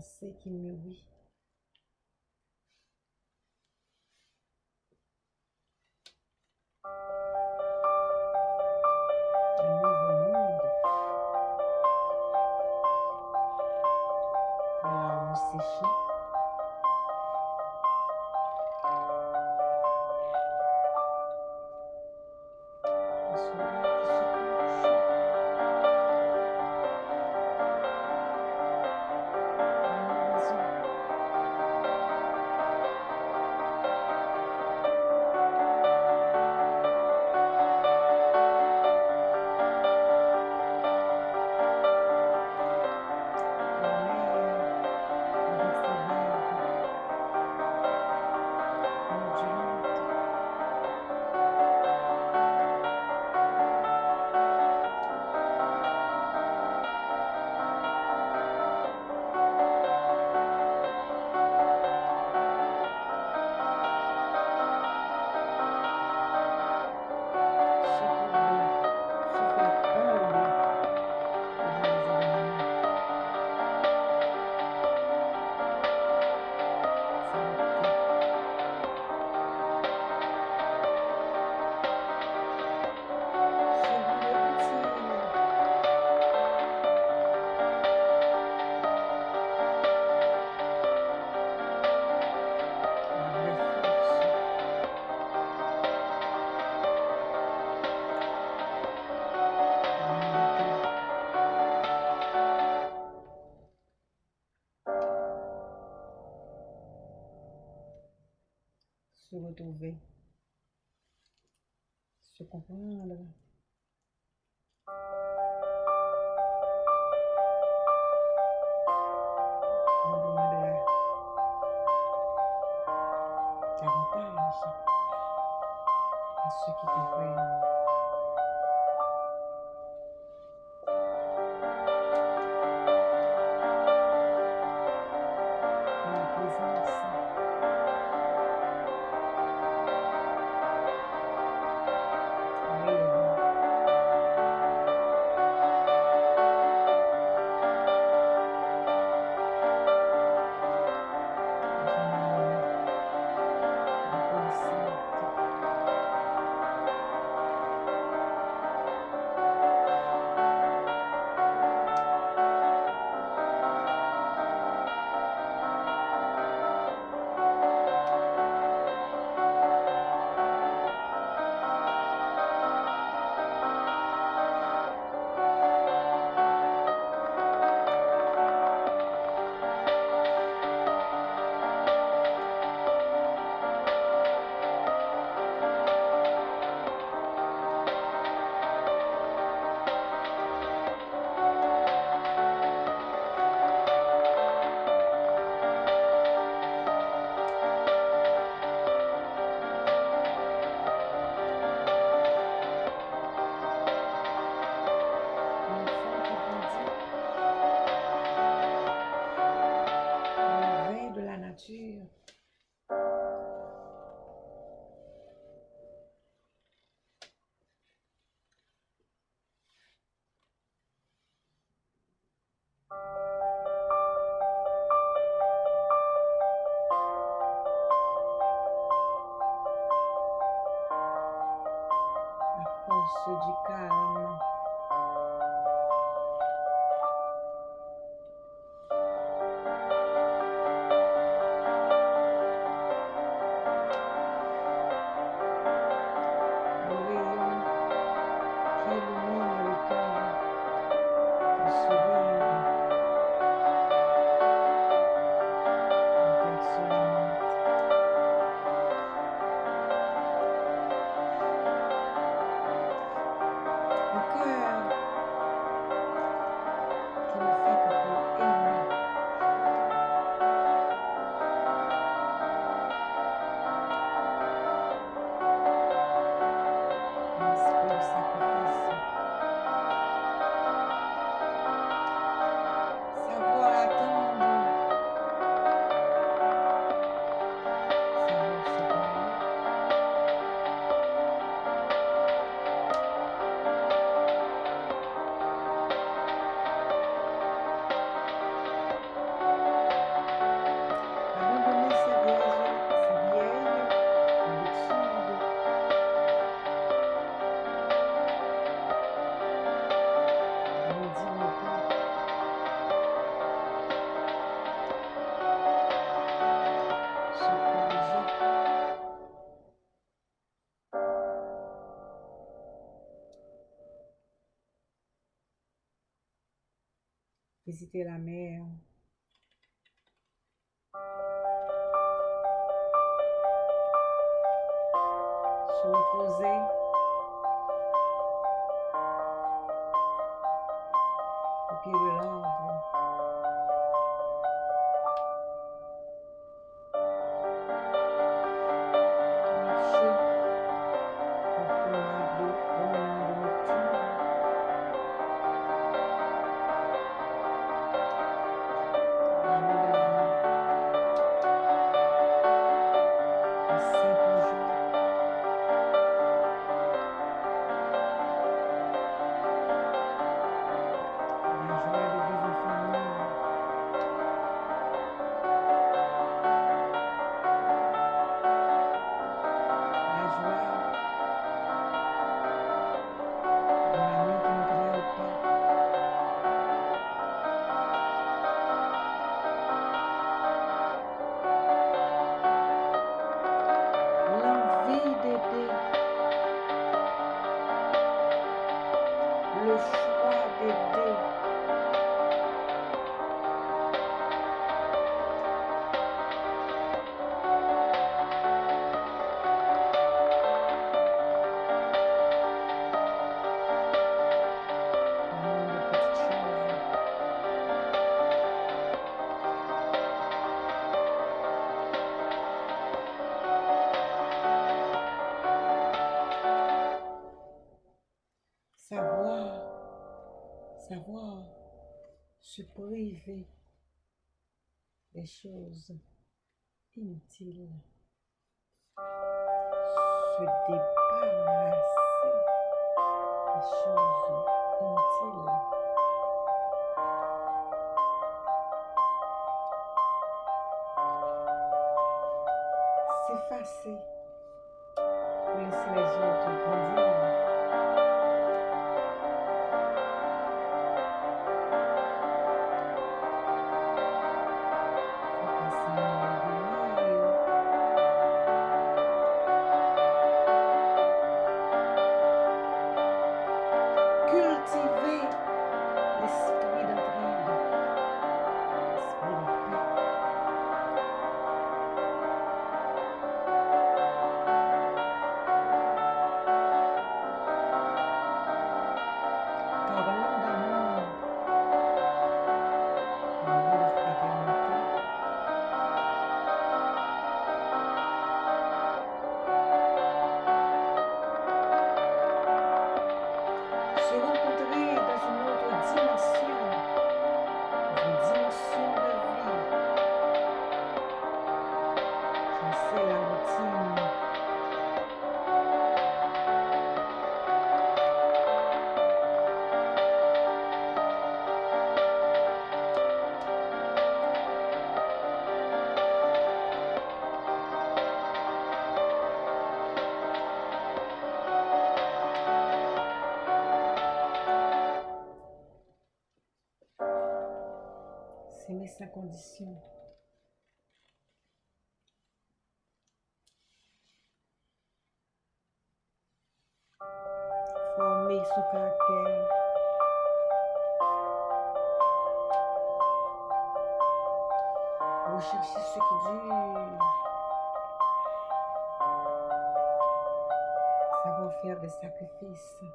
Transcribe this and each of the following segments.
pensée qui mûrit. visiter la mer, Revolution. difficile se débarrasser des choses inutiles. S'effacer, laisser les autres grandir. de cima. Formei sua cartela. Vou achar isso aqui de... Savoir faire des sacrifício.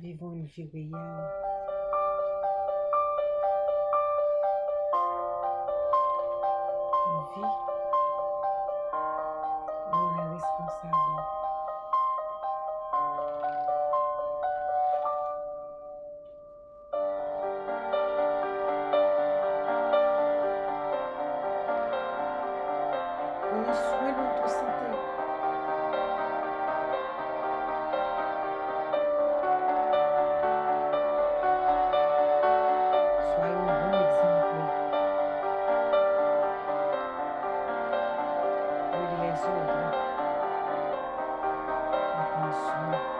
Vivons Gilguian. Ouvi. azul, tá? Começou.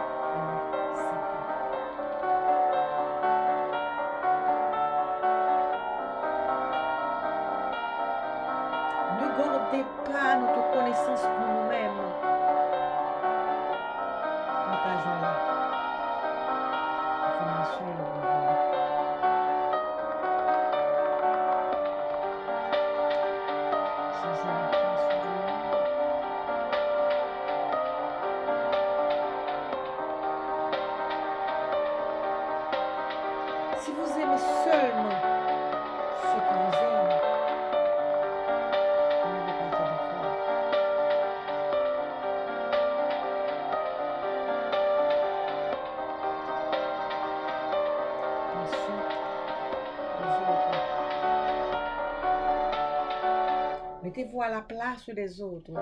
Mettez-vous la place des autres.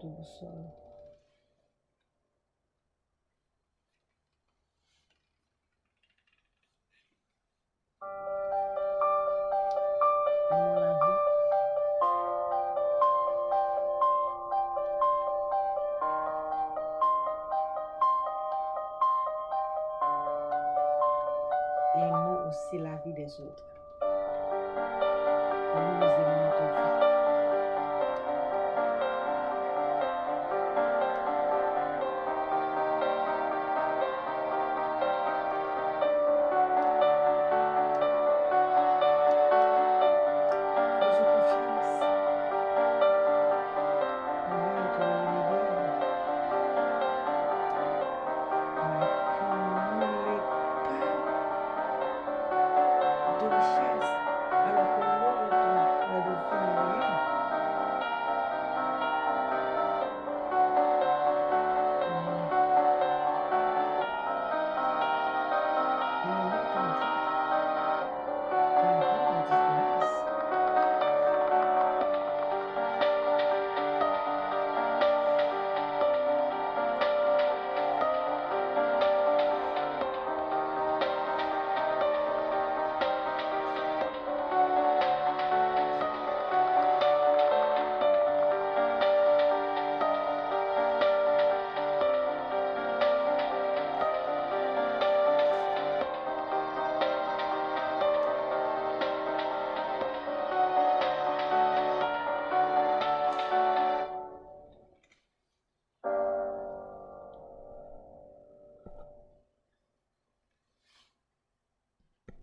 读死了